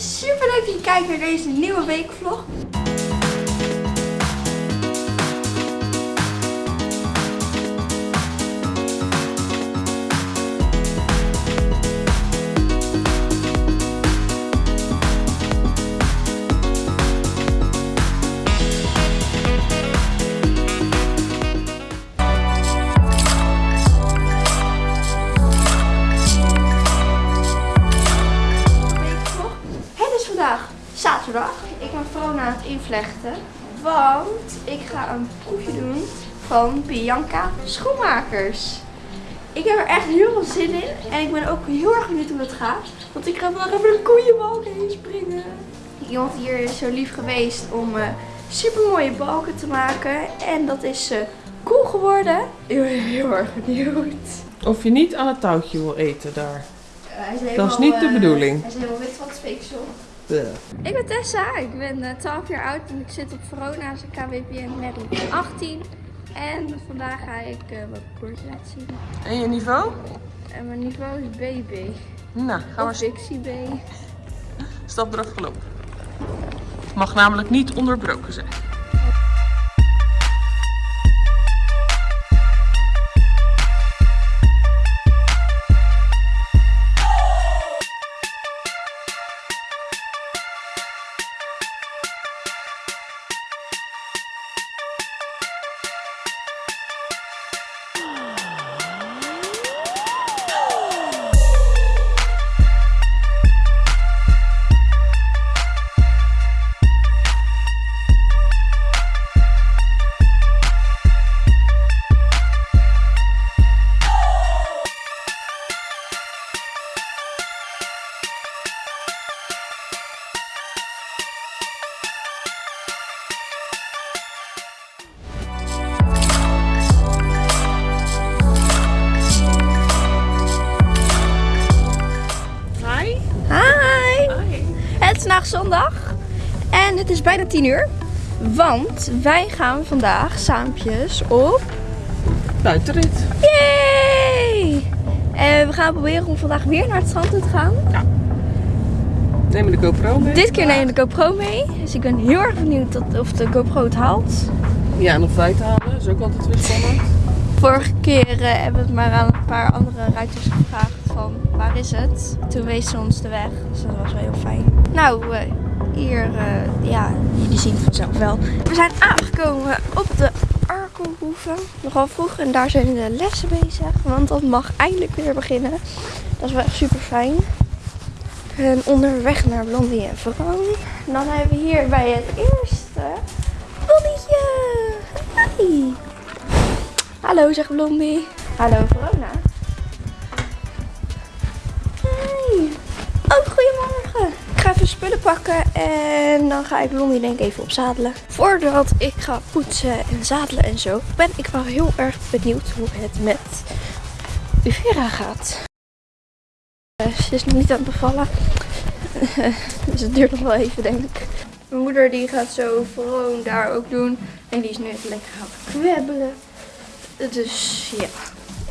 super leuk dat je kijkt naar deze nieuwe weekvlog. Want ik ga een proefje doen van Bianca Schoenmakers. Ik heb er echt heel veel zin in. En ik ben ook heel erg benieuwd hoe het gaat. Want ik ga vandaag even de koeienbalken heen springen. Iemand hier is zo lief geweest om eh super mooie balken te maken. En dat is eh cool geworden. Ik ben heel erg benieuwd. Of je niet aan het touwtje wil eten daar. Hij is Dat is niet de eh, bedoeling. Hij is helemaal wit van het speeksel. Ik ben Tessa, ik ben eh, 12 jaar oud en ik zit op Verona's KWPN Merrie. Ik ben 18 en vandaag ga ik eh, wat koers laten zien. En je niveau? En mijn niveau is BB. Nou, gaan we Dixie B. stap eraf gelopen. Mag namelijk niet onderbroken zijn. Is vandaag zondag en het is bijna 10 uur. Want wij gaan vandaag saampjes op... Buitenrit. Yay! En we gaan proberen om vandaag weer naar het strand toe te gaan. Neem je de GoPro mee? Dit keer neem ik de GoPro mee. Dus ik ben heel erg benieuwd of de GoPro het haalt. Ja, nog wij te halen. is ook altijd weer spannend. Vorige keer eh, hebben we het maar aan een paar andere ruiters gevraagd van waar is het? Toen wees ze ons de weg, dus dat was wel heel fijn. Nou, eh, hier, eh, ja, jullie zien het vanzelf wel. We zijn aangekomen op de Arkelhoeven. Nogal vroeg en daar zijn de lessen bezig, want dat mag eindelijk weer beginnen. Dat is wel echt super fijn. En onderweg naar Blondie en Veron. En dan hebben we hier bij het eerste Blondietje. Hi. Hallo, zegt Blondie. Hallo, even spullen pakken en dan ga ik Blondie denk ik even opzadelen. Voordat ik ga poetsen en zadelen en zo, ben ik wel heel erg benieuwd hoe het met Uvera gaat. Eh, Ze is nog niet aan het bevallen. dus het duurt nog wel even, denk ik. Mijn moeder die gaat zo Veron daar ook doen. En die is nu even lekker gaan kwebbelen. Dus ja,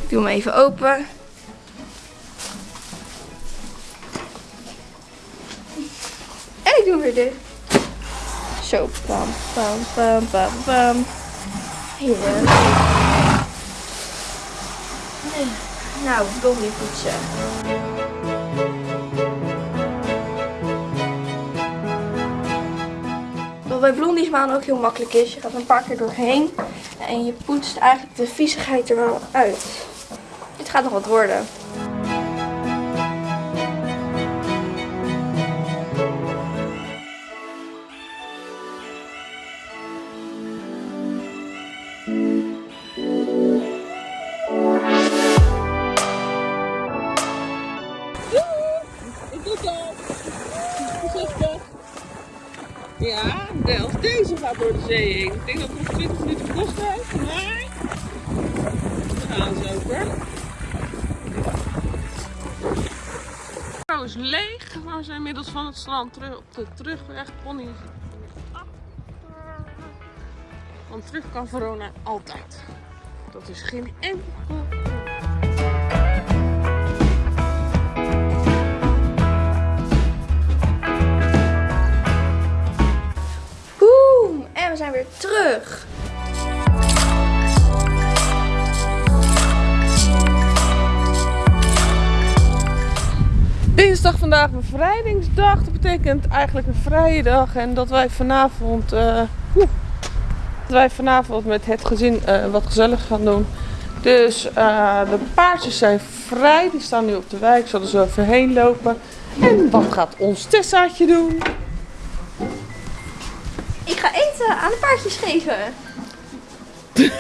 ik doe hem even open. Ik doe weer dicht. Zo, pam, pam, pam, pam. Hier. Nou, blondie poetsen. Wat bij blondies maan ook heel makkelijk is. Je gaat een paar keer doorheen. En je poetst eigenlijk de viezigheid er wel uit. Dit gaat nog wat worden. Ja, zelfs deze gaat door de zee heen. Ik denk dat het nog 20 minuten gekost heeft, maar... We gaan zo hoor. is leeg, maar we zijn inmiddels van het strand terug op de terugweg. Pony Want terug kan Verona altijd. Dat is geen enkel zijn weer terug. Dinsdag vandaag bevrijdingsdag. Dat betekent eigenlijk een vrije dag. En dat wij vanavond, oeh, dat wij vanavond met het gezin eh, wat gezellig gaan doen. Dus eh, de paardjes zijn vrij. Die staan nu op de wijk. Zullen ze heen lopen. En wat gaat ons Tessaatje doen? Eten aan de paardjes geven.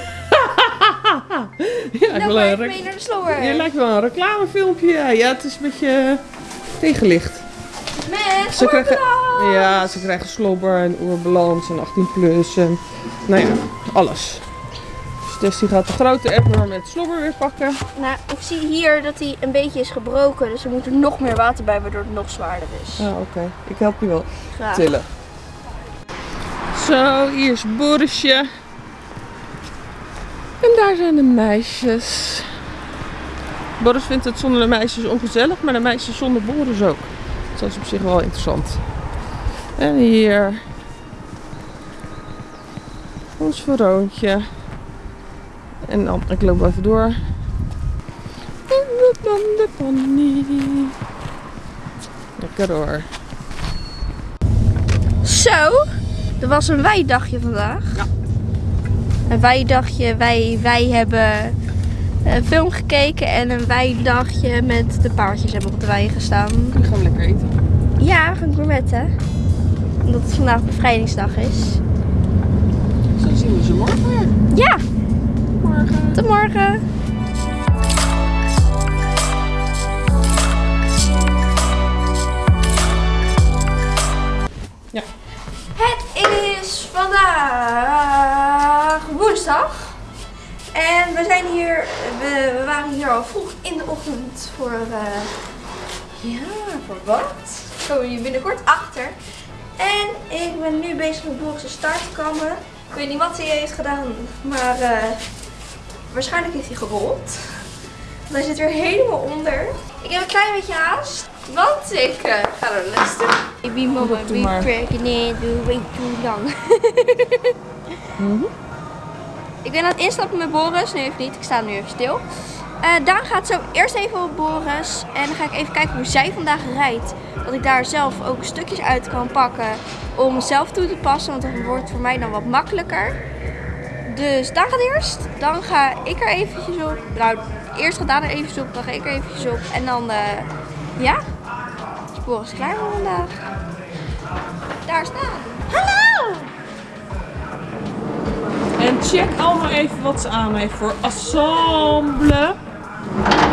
Een, ik rec- mee naar de slower. je lijkt wel een reclamefilmpje. Ja, ja het is een beetje eh, tegenlicht. Met Ze krijgen, ja, ze krijgen slobber en oerbalans en 18 plus en nou ja, alles. Dus die gaat de grote Emmer met slobber weer pakken. Nou, ik zie hier dat hij een beetje is gebroken. Dus er moet er nog meer water bij, waardoor het nog zwaarder is. Ja, oké. Ik help je wel Graag. tillen. Zo, hier is Borisje. En daar zijn de meisjes. Boris vindt het zonder de meisjes ongezellig, maar de meisjes zonder Boris ook. Dat is op zich wel interessant. En hier. Ons Veroontje. En dan, ik loop even door. De pony. Lekker hoor. Zo, er was een weidagje vandaag. Ja. Een weidagje, wij, wij hebben een film gekeken en een weidagje met de paardjes hebben op de wei gestaan. Nu gaan we lekker eten. Ja, we gaan gourmetten. Omdat het vandaag bevrijdingsdag is. Zo zien we ze morgen weer. Ja, Morgen. tot morgen. Vandaag woensdag. En we zijn hier, we, we waren hier al vroeg in de ochtend voor, eh, ja, voor wat? Komen hier binnenkort achter. En ik ben nu bezig met Boris' start te kammen. Ik weet niet wat hij heeft gedaan, maar eh, waarschijnlijk heeft hij gerold. Want hij zit weer helemaal onder. Ik heb een klein beetje haast, want ik ga naar de les toe. Baby mama, Doe maar. pregnant, doe way too lang. Ik ben aan het instappen met Boris, nu even niet, ik sta nu even stil. Eh Daan gaat zo eerst even op Boris en dan ga ik even kijken hoe zij vandaag rijdt. Dat ik daar zelf ook stukjes uit kan pakken om zelf toe te passen, want dat wordt voor mij dan wat makkelijker. Dus Daan gaat eerst, dan ga ik er eventjes op. Nou, eerst gaat Daan er eventjes op, dan ga ik er eventjes op. En dan, eh, ja, is Boris klaar voor vandaag. Daar staan. Hallo! En check allemaal even wat ze aan heeft voor ensemble.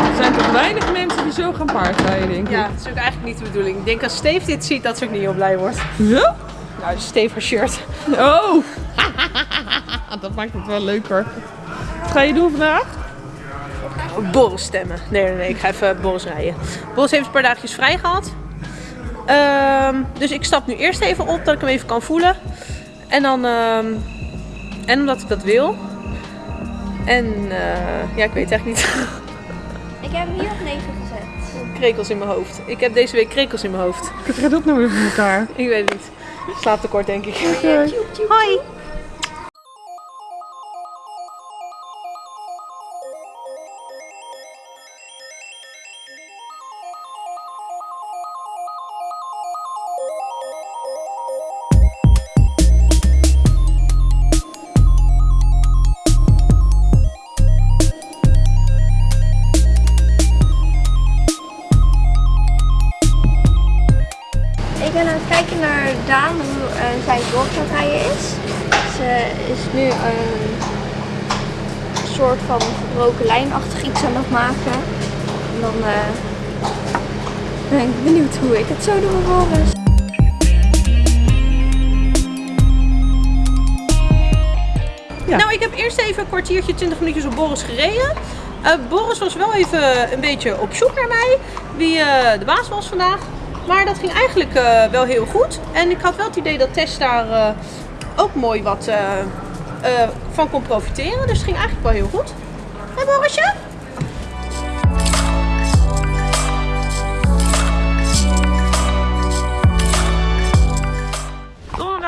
Er zijn toch weinig mensen die zo gaan paardrijden, denk ik. Ja, dat is ook eigenlijk niet de bedoeling. Ik denk als Steve dit ziet, dat ze ook niet heel blij wordt. Ja? Nou, dus Steve haar shirt. Oh! dat maakt het wel leuker. Wat ga je doen vandaag? Boris stemmen. Nee, nee, nee. Ik ga even Boris rijden. Boris heeft een paar dagjes vrij gehad. Ehm, dus ik stap nu eerst even op, dat ik hem even kan voelen. En dan... ehm, en omdat ik dat wil. En eh, ja, ik weet het echt niet. Ik heb hem hier op 9 gezet. krekels in mijn hoofd. Ik heb deze week krekels in mijn hoofd. Ik ga dat nou weer voor elkaar. Ik weet het niet. Slaaptekort, denk ik. Hoi! Ik het zo doe vervolgens. Ja. Nou, ik heb eerst even een kwartiertje, 20 minuutjes op Boris gereden. Eh, Boris was wel even een beetje op zoek naar mij, wie eh, de baas was vandaag. Maar dat ging eigenlijk eh, wel heel goed. En ik had wel het idee dat Tess daar ook mooi wat van kon profiteren. Dus het ging eigenlijk wel heel goed. Hé Borisje?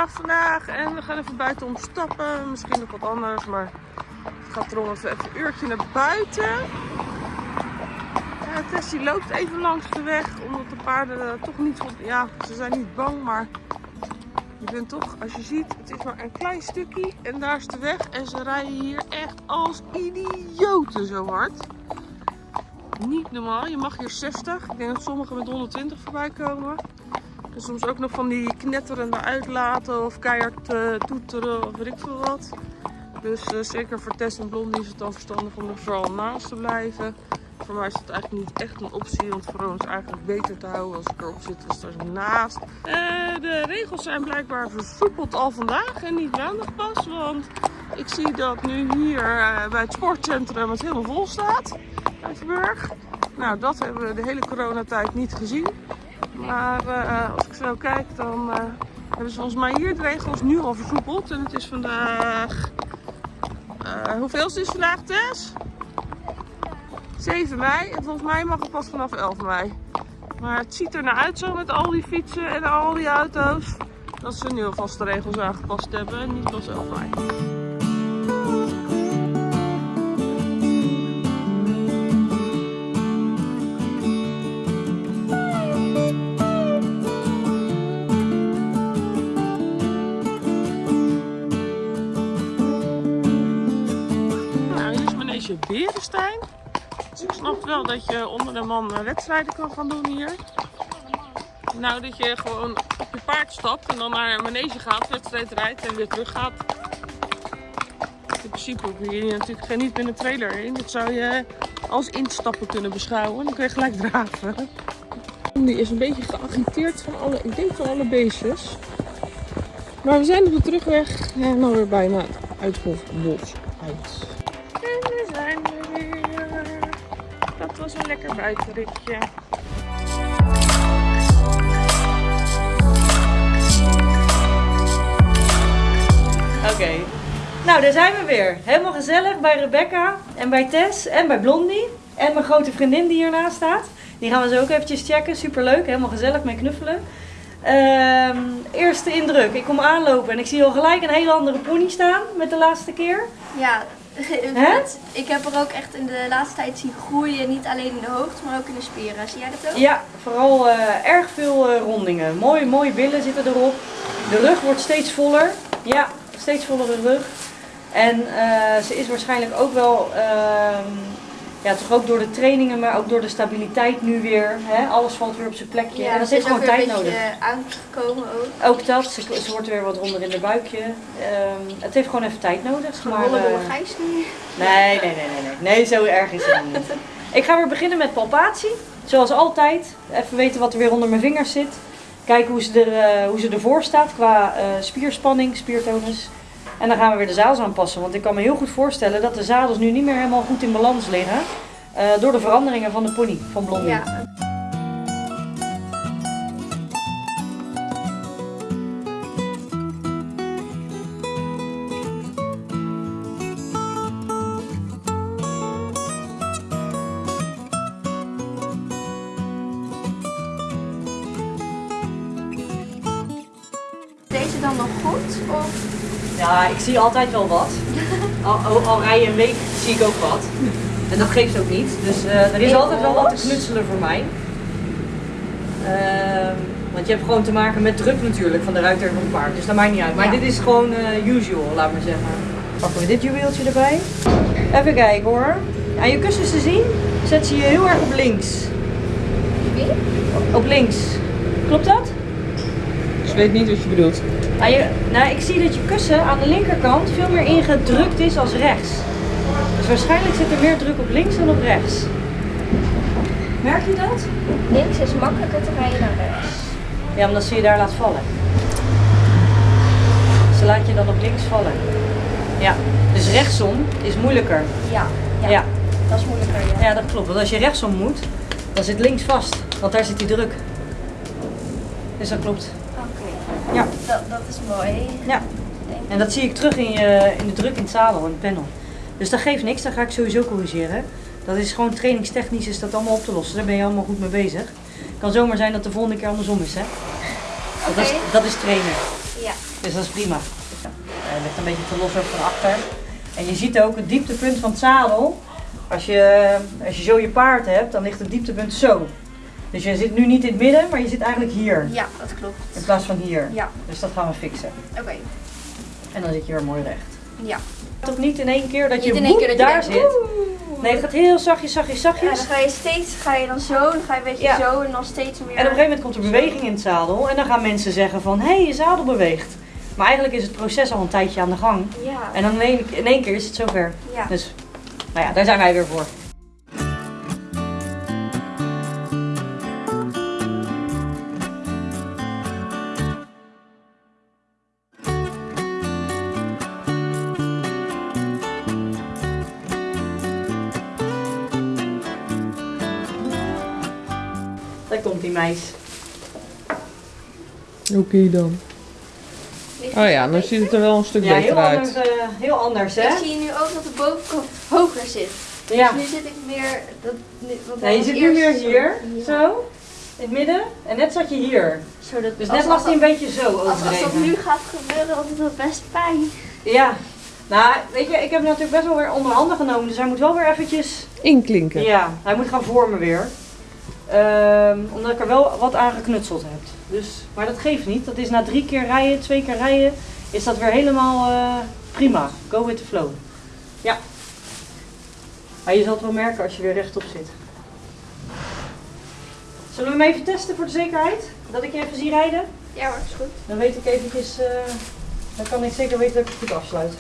Vandaag en we gaan even buiten om stappen. Misschien nog wat anders, maar het gaat erom dat we even een uurtje naar buiten. Ja, Tess die loopt even langs de weg, omdat de paarden toch niet goed... Ja, ze zijn niet bang, maar je bent toch, als je ziet, het is maar een klein stukje en daar is de weg. En ze rijden hier echt als idioten zo hard. Niet normaal, je mag hier 60. Ik denk dat sommigen met 120 voorbij komen. Soms ook nog van die knetterende uitlaten of keihard eh, toeteren of weet ik veel wat. Dus eh, zeker voor Tess en Blondie is het dan verstandig om er vooral naast te blijven. Voor mij is het eigenlijk niet echt een optie, want voor ons eigenlijk beter te houden als ik erop zit als er naast. Eh, de regels zijn blijkbaar versoepeld al vandaag en niet maandag pas, want ik zie dat nu hier bij het sportcentrum het helemaal vol staat. Uitenburg. Nou, dat hebben we de hele coronatijd niet gezien. Maar eh, als ik zo kijk, dan eh, hebben ze volgens mij hier de regels nu al versoepeld. En het is vandaag... eh hoeveel is het vandaag, Tess? 7 mei. En volgens mij mag het pas vanaf 11 mei. Maar het ziet er naar uit zo met al die fietsen en al die auto's. Dat ze nu alvast de regels aangepast hebben en niet pas 11 mei. Dat je onder de man eh, wedstrijden kan gaan doen hier. Nou, dat je gewoon op je paard stapt en dan naar een manege gaat, wedstrijd rijdt en weer terug gaat. In principe hoef je hier natuurlijk geen niet een trailer in. Dit zou je als instappen kunnen beschouwen. Dan kun je gelijk draven. Die is een beetje geagiteerd van alle, ik denk van alle beestjes. Maar we zijn op de terugweg en dan weer bijna het uit. Een lekker buitenritje. Oké. Nou, daar zijn we weer. Helemaal gezellig bij Rebecca en bij Tess en bij Blondie. En mijn grote vriendin die hiernaast staat. Die gaan we zo ook eventjes checken. Superleuk, helemaal gezellig mee knuffelen. Ehm, eerste indruk. Ik kom aanlopen en ik zie al gelijk een hele andere pony staan met de laatste keer. Ja, Ik heb er ook echt in de laatste tijd zien groeien. Niet alleen in de hoogte, maar ook in de spieren. Zie jij dat ook? Ja, vooral eh, erg veel eh, rondingen. Mooi, mooie billen zitten erop. De rug wordt steeds voller. Ja, steeds vollere rug. En eh, ze is waarschijnlijk ook wel, ehm, ja, toch ook door de trainingen, maar ook door de stabiliteit nu weer. Hè? Alles valt weer op zijn plekje. en dat heeft is ook gewoon weer tijd een nodig. beetje aangekomen ook. Ook dat, ze, ze wordt weer wat ronder in de buikje. Ehm, het heeft gewoon even tijd nodig. Maar, Gewonnen door eh, Gijs nu. Nee, nee, nee, nee, nee. Nee, zo erg is het niet. Ik ga weer beginnen met palpatie. Zoals altijd. Even weten wat er weer onder mijn vingers zit. Kijken hoe ze, er, eh, hoe ze ervoor staat qua eh, spierspanning, spiertonus. En dan gaan we weer de zadels aanpassen. Want ik kan me heel goed voorstellen dat de zadels nu niet meer helemaal goed in balans liggen. eh, door de veranderingen van de pony, van Blondie. Ja. Deze dan nog goed? Of Ja, ik zie altijd wel wat. Al, al, al rij je een week, zie ik ook wat. En dat geeft ook niet. Dus eh, er is altijd wel wat te knutselen voor mij. Ehm, want je hebt gewoon te maken met druk natuurlijk van de ruiter van het paard. Dus dat maakt niet uit. Maar Ja. dit is gewoon eh, usual, laat maar zeggen. Pakken we dit juweeltje erbij. Even kijken hoor. Aan je kussens te zien, zet ze je heel erg op links. wie? Op links. Klopt dat? Dus ik weet niet wat je bedoelt. Ah, je, nou, ik zie dat je kussen aan de linkerkant veel meer ingedrukt is als rechts. Dus waarschijnlijk zit er meer druk op links dan op rechts. Merk je dat? Links is makkelijker te rijden dan rechts. Ja, omdat ze je daar laat vallen. Ze laat je dan op links vallen. Ja, dus rechtsom is moeilijker. Ja, ja. Ja, dat is moeilijker. Ja. ja dat klopt. Want als je rechtsom moet, dan zit links vast. Want daar zit die druk. Dus dat klopt. Dat, dat is mooi. Ja. En dat zie ik terug in, je, in de druk in het zadel, in het panel. Dus dat geeft niks, dat ga ik sowieso corrigeren. Dat is gewoon trainingstechnisch is dat allemaal op te lossen. Daar ben je allemaal goed mee bezig. Het kan zomaar zijn dat de volgende keer andersom is, hè? Dat, is, dat is trainen. Ja. Dus dat is prima. Hij ligt een beetje te los ook van achter. En je ziet ook het dieptepunt van het zadel. Als je, als je zo je paard hebt, dan ligt het dieptepunt zo. Dus je zit nu niet in het midden, maar je zit eigenlijk hier. Ja, dat klopt. In plaats van hier. Ja. Dus dat gaan we fixen. Oké. En dan zit je weer mooi recht. Ja. Toch niet in één keer dat je, Niet in één keer woep, dat je daar zit. Nee, het gaat heel zachtjes, zachtjes, Ja, zachtjes. dan ga je steeds, ga je dan zo, dan ga je een beetje Ja. zo en dan steeds meer. En op een gegeven moment komt er beweging in het zadel. En dan gaan mensen zeggen van, hé, hey, je zadel beweegt. Maar eigenlijk is het proces al een tijdje aan de gang. Ja. En dan in één, in één keer is het zover. Ja. Dus, nou ja, daar zijn wij weer voor. Meis. Oké dan. Oh ja, dan ziet het er wel een stuk Ja, beter heel uit. anders, eh, heel anders hè? Ik zie nu ook dat de bovenkant hoger zit. Ja. Dus nu zit ik meer. Dat, Nee, je zit nu weer eerst hier, Ja. zo, in het midden. En net zat je hier. Zo dat, Dus net lag hij een beetje zo Als, als dat overdreven. nu gaat gebeuren, dan is dat best pijn. Ja. Nou, weet je, ik heb hem natuurlijk best wel weer onder handen genomen. Dus hij moet wel weer eventjes... Inklinken. Ja, hij moet gaan vormen weer. Ehm, omdat ik er wel wat aan geknutseld heb. Dus, maar dat geeft niet. Dat is na drie keer rijden, twee keer rijden, is dat weer helemaal eh, prima. Go with the flow. Ja. Maar je zal het wel merken als je weer rechtop zit. Zullen we hem even testen voor de zekerheid? Dat ik je even zie rijden? Ja hoor, is goed. Dan weet ik eventjes, eh, dan kan ik zeker weten dat ik het goed afsluit.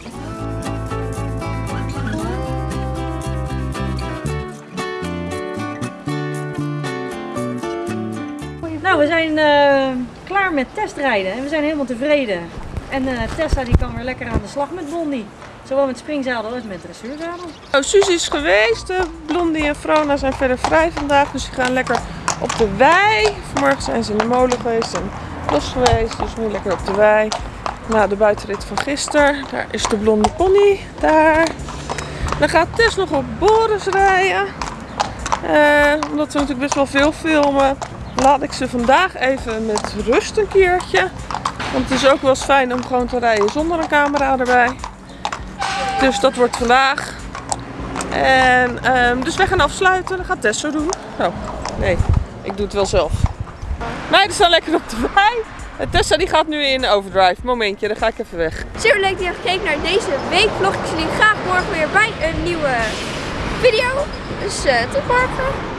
Nou, we zijn eh, klaar met testrijden en we zijn helemaal tevreden. En eh, Tessa die kan weer lekker aan de slag met Blondie. Zowel met springzadel als met dressuurzadel. Nou, Suzy is geweest. eh, Blondie en Frona zijn verder vrij vandaag. Dus die gaan lekker op de wei. Vanmorgen zijn ze in de molen geweest en los geweest. Dus nu lekker op de wei. Na de buitenrit van gisteren. Daar is de blonde pony. Daar. Dan gaat Tess nog op Boris rijden. Omdat we natuurlijk best wel veel filmen. Laat ik ze vandaag even met rust een keertje. Want het is ook wel eens fijn om gewoon te rijden zonder een camera erbij. Dus dat wordt vandaag. En ehm, dus wij gaan afsluiten. Dat gaat Tess doen. Oh, nee. Ik doe het wel zelf. Meiden staan lekker op de wei. En Tessa die gaat nu in overdrive. Momentje, dan ga ik even weg. Super leuk dat je gekeken naar deze weekvlog. Ik zie jullie graag morgen weer bij een nieuwe video. Dus eh, tot morgen.